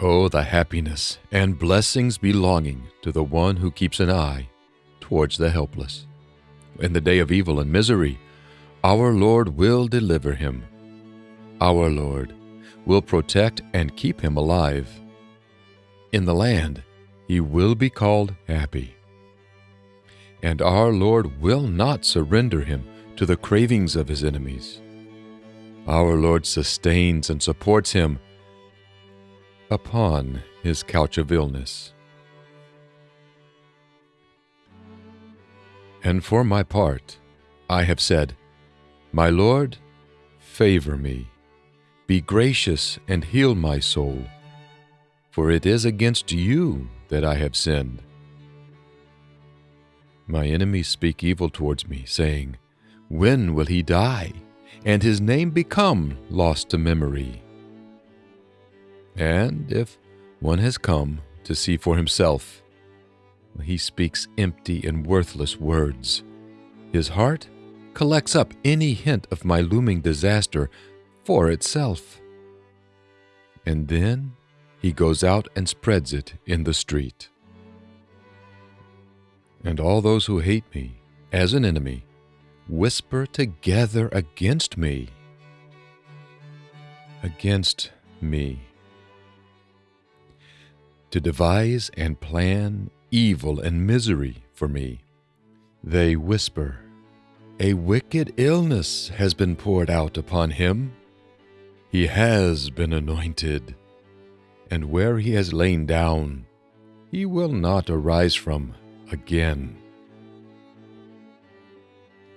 Oh, the happiness and blessings belonging to the one who keeps an eye towards the helpless. In the day of evil and misery, our Lord will deliver him. Our Lord will protect and keep him alive. In the land, he will be called happy. And our Lord will not surrender him to the cravings of his enemies. Our Lord sustains and supports him upon his couch of illness. And for my part, I have said, My Lord, favor me, be gracious and heal my soul, for it is against you that I have sinned. My enemies speak evil towards me, saying, When will he die, and his name become lost to memory? And if one has come to see for himself, he speaks empty and worthless words. His heart collects up any hint of my looming disaster for itself. And then he goes out and spreads it in the street. And all those who hate me as an enemy whisper together against me. Against me to devise and plan evil and misery for me. They whisper, A wicked illness has been poured out upon him. He has been anointed, and where he has lain down, he will not arise from again.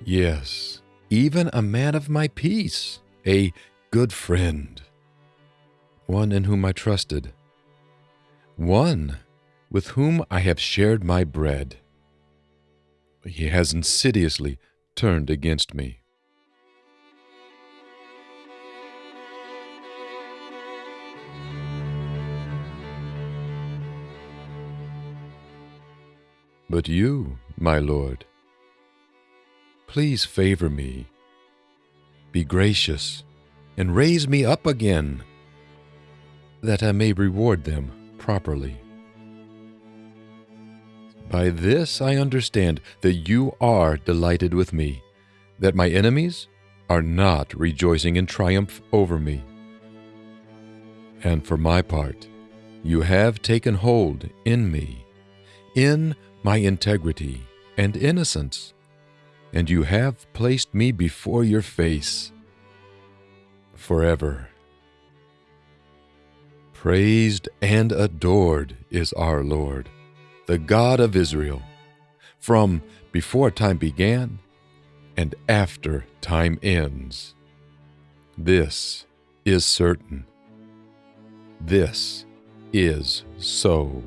Yes, even a man of my peace, a good friend, one in whom I trusted one with whom I have shared my bread. He has insidiously turned against me. But you, my Lord, please favor me, be gracious, and raise me up again, that I may reward them properly. By this I understand that you are delighted with me, that my enemies are not rejoicing in triumph over me. And for my part, you have taken hold in me, in my integrity and innocence, and you have placed me before your face forever. Praised and adored is our Lord, the God of Israel, from before time began and after time ends. This is certain. This is so.